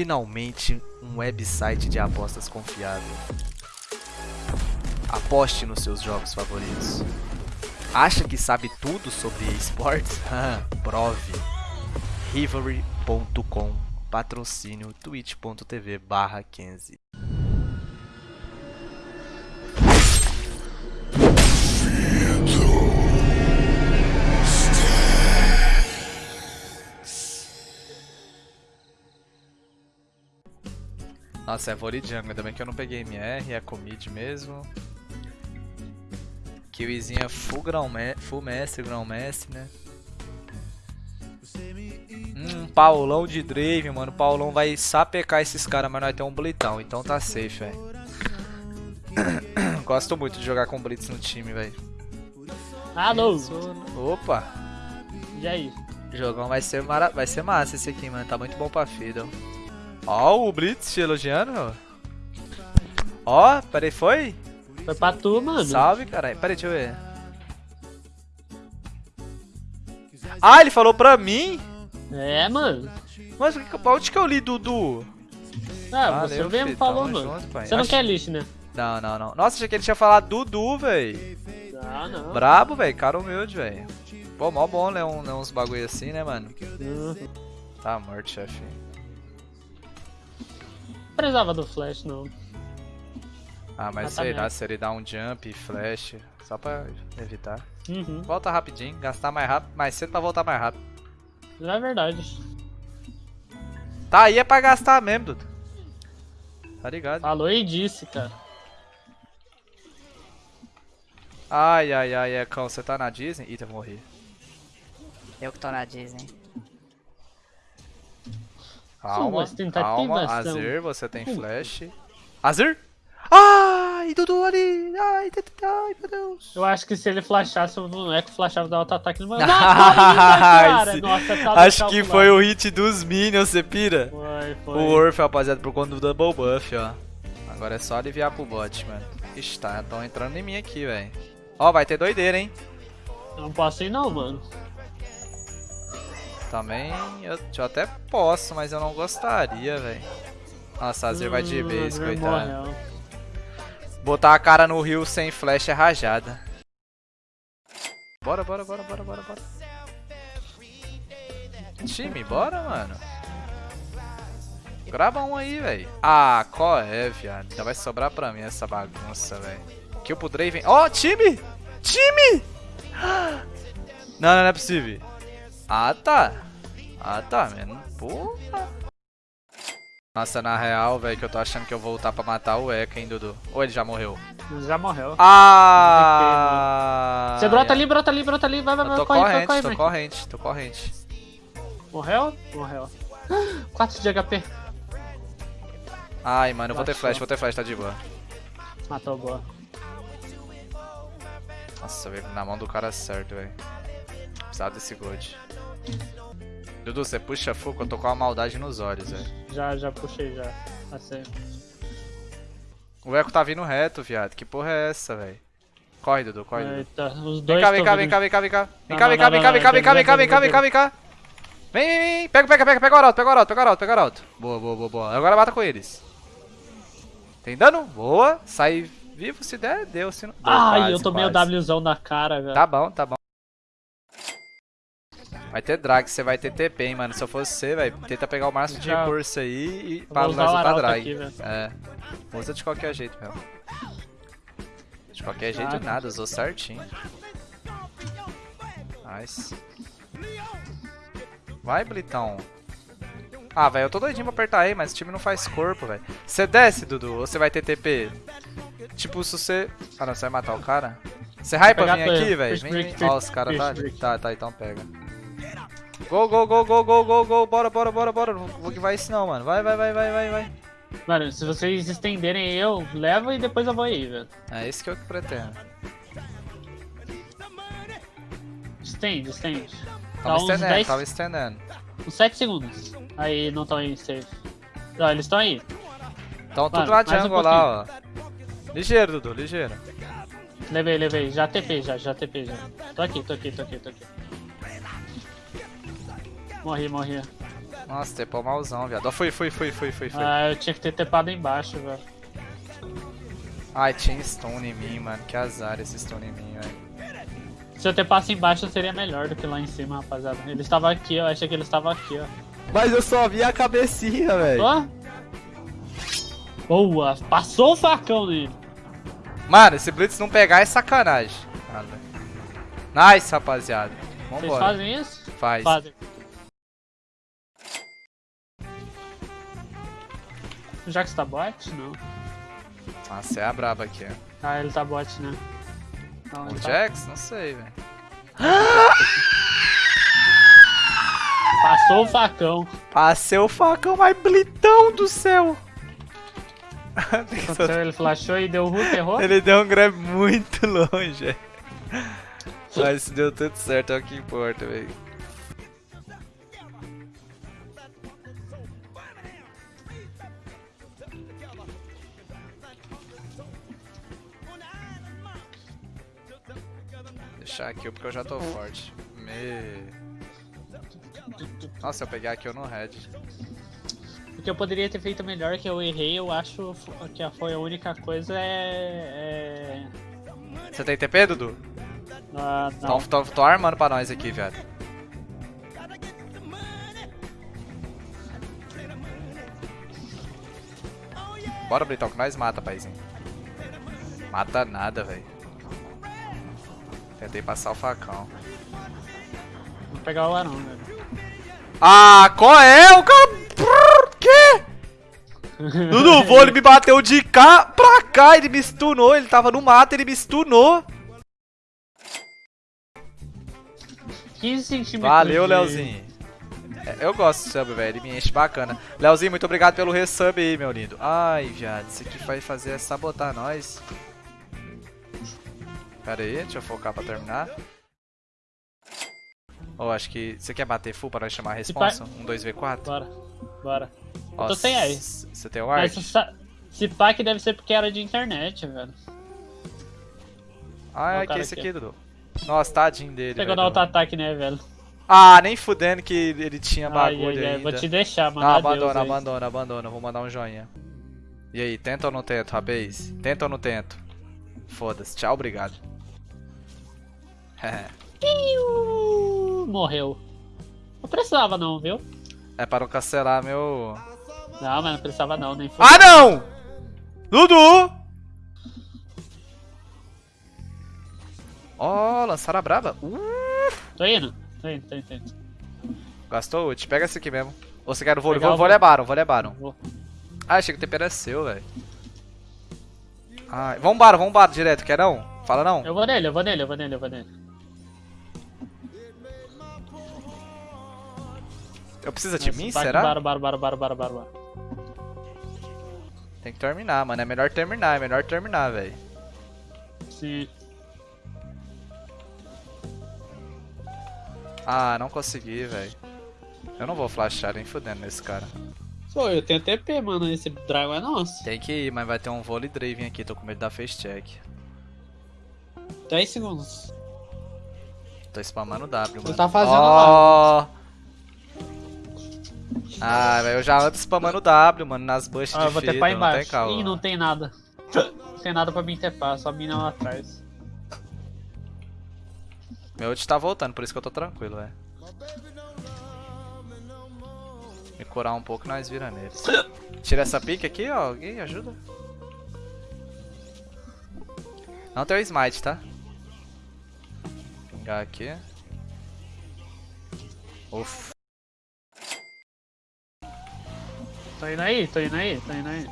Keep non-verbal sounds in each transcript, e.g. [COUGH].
finalmente um website de apostas confiável. Aposte nos seus jogos favoritos. Acha que sabe tudo sobre esportes? [LAUGHS] Prove. Rivalry.com Patrocínio twitch.tv barra 15 Nossa, é Voli Jungle, ainda bem que eu não peguei MR, é Comid mesmo. Kiwizinha full, grão full mestre, grão mestre, né? Hum, Paulão de Drave, mano. Paulão vai sapecar esses caras, mas nós temos um Blitão, então tá safe, velho. [COUGHS] Gosto muito de jogar com Blitz no time, velho. Alô! Opa! E aí? O jogão vai ser, mara... vai ser massa esse aqui, mano. Tá muito bom pra Fiddle. Ó, o Blitz te elogiando. Ó, peraí, foi? Foi pra tu, mano. Salve, caralho. Peraí, deixa eu ver. Ah, ele falou pra mim? É, mano. Mas onde que eu li, Dudu? Ah, você Valeu, mesmo filho, falou, mano. junto, você não Acho- quer lixo, né? Não, não, não. Nossa, achei que ele tinha falado Dudu, véi. Ah, não. Brabo, véi. Cara humilde, véi. Pô, mó bom ler, um, ler uns bagulho assim, né, mano? Uhum. Tá morto, chefe. Não precisava do flash, não. Ah, mas tá sei lá, se ele dá um jump, flash, só pra evitar. Uhum. Volta rapidinho, gastar mais rápido, mais cedo pra voltar mais rápido. Não é verdade. Tá aí é pra gastar mesmo, Dudu. Tá ligado? Falou e disse, cara. Ai, ai, ai, Ecão, você tá na Disney? Ih, eu morri. Eu que tô na Disney. Calma, calma. Azir, você tem flash. Azir? Ai, Dudu ali! Ai, ai, meu Deus! Eu acho que se ele flashasse, o Echo flashava dar auto-ataque no meu. Não, [LAUGHS] cara! Esse- Nossa, tá Acho que foi o hit dos Minions, você pira? Foi, foi. O Orf, rapaziada, por conta do Double Buff, ó. Agora é só aliviar pro bot, mano. Ixi, tá, tão entrando em mim aqui, velho. Ó, vai ter doideira, hein? Eu não posso ir, não, mano. Também, eu, eu até posso, mas eu não gostaria, velho. Nossa, Azir vai de Hum, base, Azir coitado. morreu. Botar a cara no rio sem flash é rajada. Bora, bora, bora, bora, bora, bora. Time, bora, mano. Grava um aí, velho. Ah, qual é, viado? Ainda vai sobrar pra mim essa bagunça, velho. Kill pro Draven. Ó, time! Time! [GASPS] Não, não, não é possível. Ah, tá. Ah, tá, mano. Porra. Nossa, na real, velho, que eu tô achando que eu vou voltar pra matar o Eka, hein, Dudu? Ou ele já morreu? Já morreu. Ah! Você brota ali, brota ali, brota ali. Vai, vai, vai. tô corre, corrente, corre, tô corre, corrente, tô corrente. Morreu? Morreu. [GASPS] 4 de HP. Ai, mano, eu vou ter flash, vou ter flash, tá de boa. Matou, boa. Nossa, velho, na mão do cara certo, velho. Precisava desse gold. Dudu, você puxa que eu tô com uma maldade nos olhos, velho. Já, já puxei, já. Passei. O Eco tá vindo reto, viado. Que porra é essa, velho? Corre, Dudu, corre, Dudu. Eita, os Vem dois cá, vem cá, vem cá, vem cá, vem cá. Vem cá, vem cá, vem cá, vem cá, vem cá, vem cá, vem, vem cá, vem, vem cá, vem cá. Vem, vem, vem. Pega, pega, pega, pega o arauto, pega o arauto, pega o arauto, pega o arauto, pega o arauto. Boa, boa, boa, boa. Agora mata com eles. Tem dano? Boa. Sai vivo se der, deu. Se não... deu, Ai, quase, eu tomei o. Wzão na cara, velho. Tá bom, tá bom. Vai ter drag, você vai ter TP, hein, mano. Se eu fosse você, velho, tenta pegar o máximo de recurso aí e para o arauto drag. aqui, é. Usa de qualquer jeito, meu. De qualquer jeito Ah. nada, usou certinho. Nice. Vai, Blitão. Ah, velho, eu tô doidinho pra apertar aí, mas o time não faz corpo, velho. Você desce, Dudu, ou você vai ter TP? Tipo, se você... Ah, não, você vai matar o cara? Você hypa vir aqui, velho? Vem. Ó, os caras tá... Tá, tá, então pega. Gol, gol, gol, gol, gol, gol, gol. Bora, bora, bora, bora. Não vou que vai isso não, mano. Vai, vai, vai, vai, vai, vai. Mano, se vocês estenderem eu, levo e depois eu vou aí, velho. É isso que eu pretendo. Estende, estende. Tá Tava uns estendendo, 10, tava estendendo. uns 7 segundos. Aí, não estão aí safe. Não, eles estão aí. Então tudo Mano, na mais um jungle lá, ó. Ligeiro, Dudu, ligeiro. Levei, levei. Já TP, já, já TP, já. Tô aqui, tô aqui, tô aqui, tô aqui. Morri, morri. Nossa, tepou malzão, viado. Ó, Foi, foi, foi, foi, foi, foi. Ah, eu tinha que ter tepado embaixo, velho. Ai, tinha stone em mim, mano. Que azar esse stone em mim, velho. Se eu tepasse embaixo seria melhor do que lá em cima, rapaziada. Ele estava aqui, eu achei que ele estava aqui, ó. Mas eu só vi a cabecinha, velho. Ó. Boa, passou o facão nele. Mano, esse Blitz não pegar é sacanagem. Nada. Nice, rapaziada. Vocês Vambora. fazem isso? Faz. Fazem. O Jax tá bot? Não. Nossa, é a braba aqui, ó. Ah, ele tá bot, né? Não, O tá- Jax? Não sei, velho. [GASPS] Passou o facão. Passei o facão mais blitão do céu. Que ele flashou e deu root, errou? Ele deu um grab muito [LAUGHS] longe. Mas deu tudo certo, é o que importa, velho. Deixar aqui porque eu já tô forte. Me... Nossa, eu pegar aqui eu no red. O que eu poderia ter feito melhor que eu errei, eu acho que foi a única coisa é. é... Você tem TP, Dudu? Ah, não. Tô, tô, tô armando pra nós aqui, velho. Bora, Britão, que nós mata, paizinho. Mata nada, velho. Tentei passar o facão. Vou pegar o Arão, velho. Ah, qual é? O cara... Que? [LAUGHS] Dudu, vou, ele me bateu de cá pra cá, ele me stunou, ele tava no mato, ele me stunou. 15 centímetros. Valeu, de- Leozinho. É, Eu gosto do sub, velho. Ele me enche bacana. Leozinho, muito obrigado pelo resub aí, meu lindo. Ai, viado. Isso aqui vai fazer é sabotar nós. Pera aí, deixa eu focar pra terminar. Oh, acho que... Você quer bater full pra nós chamar a responsa? Um 2v4? Bora, bora. Ó, tô sem aí. Você tem o Mas art? se sa- se pá que deve ser porque era de internet, velho. Ah, é cara esse aqui, aqui, Dudu. Nossa, tadinho dele, Pegou no auto-ataque, né, velho? Ah, nem fudendo que ele tinha bagulho ai, ai, ainda. Vou te deixar, mano. Ah, abandona, abandona, abandona. Vou mandar um joinha. E aí, tenta ou não tento, rapaz? Tenta ou não tento? Foda-se, tchau, obrigado. [LAUGHS] Morreu. Não precisava não, viu? é para não cancelar meu... Não, mas não precisava não, nem foi. Ah, não! Dudu! Ó, oh, lançaram a braba. Uh, Tô indo. Tô indo, tô indo, tô indo. gastou ult. Pega esse aqui mesmo. Ou você quer o vôlei? Vou, vôlei. levaram, vou levaram. Vou. Ah, achei que o tempero é seu, velho. Ai, vambora, vambora direto, quer não? Fala não. Eu vou nele, eu vou nele, eu vou nele, eu vou nele. Eu preciso de mim, será? Bora, bora, bora, bora, bora, bora, bora. Tem que terminar, mano. É melhor terminar, é melhor terminar, velho. Sim. Ah, não consegui, velho. Eu não vou flashar nem fudendo nesse cara. Pô, eu tenho TP, mano. Esse Dragon é nosso. Tem que ir, mas vai ter um vôlei Draven aqui. Tô com medo da face check. 10 segundos. Tô spamando W, mano. tá fazendo Ó. Ah, velho, eu já ando spamando W, mano, nas bushes Ah, de vou fita, não tem calma. Ih, não tem nada. Não tem nada pra mim tepar, só mina lá atrás. Meu ult tá voltando, por isso que eu tô tranquilo, velho. Me curar um pouco e nós vira neles. Tira essa pique aqui, ó. Alguém ajuda? Não tem o smite, tá? Pingar aqui. Ufa. Tô indo aí, tô indo aí, tô indo aí.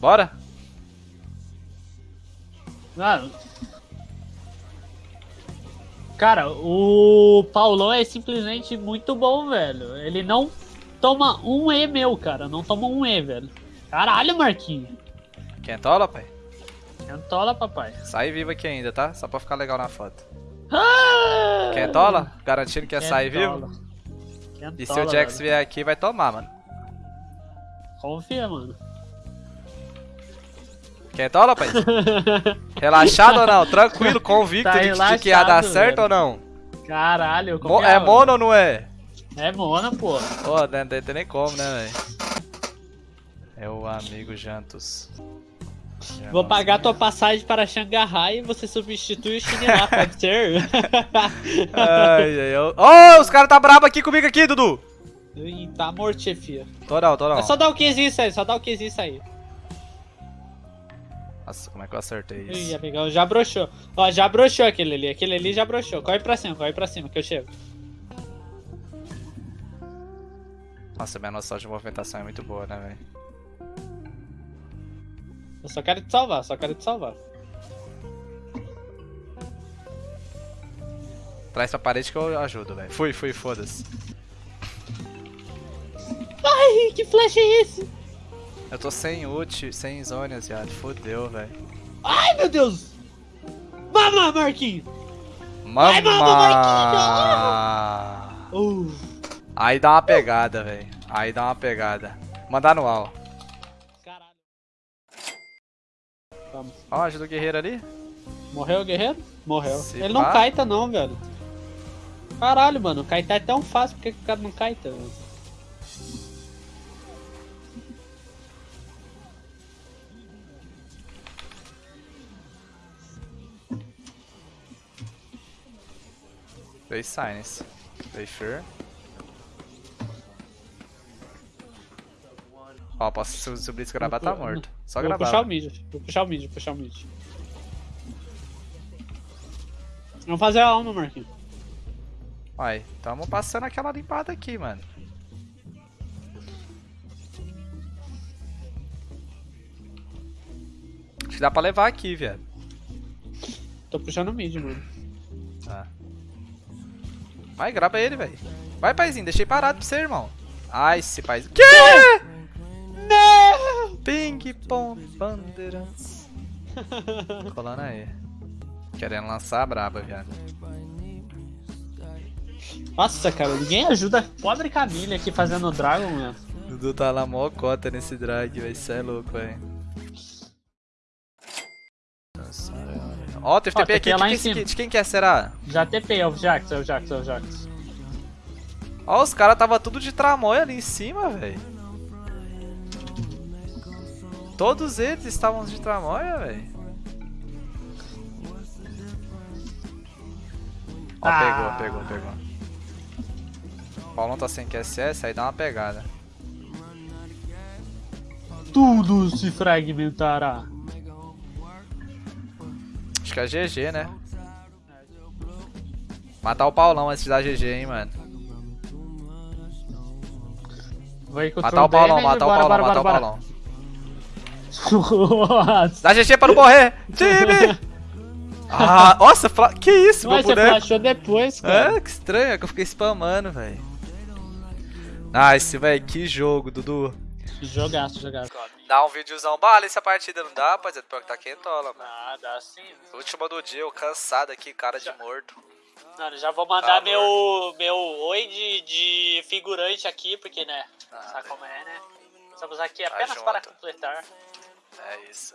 Bora? Mano. Cara, o Paulão é simplesmente muito bom, velho. Ele não toma um E meu, cara. Não toma um E, velho. Caralho, Marquinhos. Quentola, pai? Entola, papai. Sai vivo aqui ainda, tá? Só pra ficar legal na foto. Ah! Quentola? Garantindo que ia sair vivo? Kentola, E se o Jax velho. vier aqui, vai tomar, mano. Confia, mano. Quentola, pai? [LAUGHS] Relaxado ou não? Tranquilo, convicto Tá de, de que ia dar certo velho. ou não? Caralho, Mo- como é mono ou não é? É mono, pô. Pô, não tem nem como, né, velho? É o amigo Jantos. Já Vou pagar tua passagem para Xangai e você substitui o Shinra, [LAUGHS] pode ser? Ai, ai, ai. Ô, os caras tá brabo aqui comigo aqui, Dudu. Ih, tá morto, chefia. Tô não, tô não. É só dar o Qzinho isso aí, só dar o Qzinho isso aí. Nossa, como é que eu acertei Ih, isso? amigão, já broxou. Ó, já broxou aquele ali, aquele ali já broxou. Corre pra cima, corre pra cima que eu chego. Nossa, minha noção de movimentação é muito boa, né, velho? Eu só quero te salvar, só quero te salvar. Traz pra parede que eu ajudo, velho. Fui, fui, foda-se. Ai, que flash é esse? Eu tô sem ult, sem zonas, viado. Fodeu, velho. Ai, meu Deus! Mama, Marquinhos! Mama! Uh, Aí dá uma pegada, velho. Aí dá uma pegada. Mandar no al. caralho. Vamos. Ó, ajuda o guerreiro ali. Morreu o guerreiro? Morreu. Se Ele não pá. caita não, velho. Caralho, mano, kaitar é tão fácil, por que que o cara não caita, velho? Veio Sinus. Veio Fear. Ó, posso su- subir esse gravar, tá morto. Só Vou gravar. puxar o mid, vou puxar o mid, vou puxar o mid. Vamos fazer a alma, Marquinhos. Vai, tamo passando aquela limpada aqui, mano. Acho que dá pra levar aqui, velho. Tô puxando o mid, mano. Tá. Vai, grava ele, velho. Vai, paizinho, deixei parado pra você, irmão. Ai, esse paizinho. Que? Não! Ping pong bandeirantes. [LAUGHS] Colando aí. Querendo lançar a braba, viado. Nossa, cara, ninguém ajuda a pobre Camille aqui fazendo o Dragon, mano. Dudu tá lá mó cota nesse drag, vai ser louco, velho. Ó, teve TP aqui, de lá quem, em cima. de quem que é, será? Já TP, é o Jax, é o Jax, é o Jax. Ó, os caras tava tudo de tramóia ali em cima, velho. Todos eles estavam de tramóia, velho. Ó, Ah. pegou, pegou, pegou. O Paulão tá sem QSS, aí dá uma pegada. Tudo se fragmentará. Que é GG, né? Matar o Paulão antes dar GG, hein, mano. Matar o Paulão, matar o Paulão, matar o Paulão. bora. Dá GG pra não morrer! Time! [LAUGHS] Ah, nossa, fla... que isso, meu Mas você flashou depois, cara. É, que estranho, é que eu fiquei spamando, velho. Nice, velho, que jogo, Dudu. Jogaço, jogaço. Dá um videozão, bala essa partida não dá, rapaziada, pior que tá quentola, mano. Ah, dá sim. Última do dia, eu cansado aqui, cara de morto. Mano, já vou mandar Tá, meu, meu oi de, de figurante aqui, porque, né? Ah, sabe como é, né? Estamos aqui apenas para completar. É isso.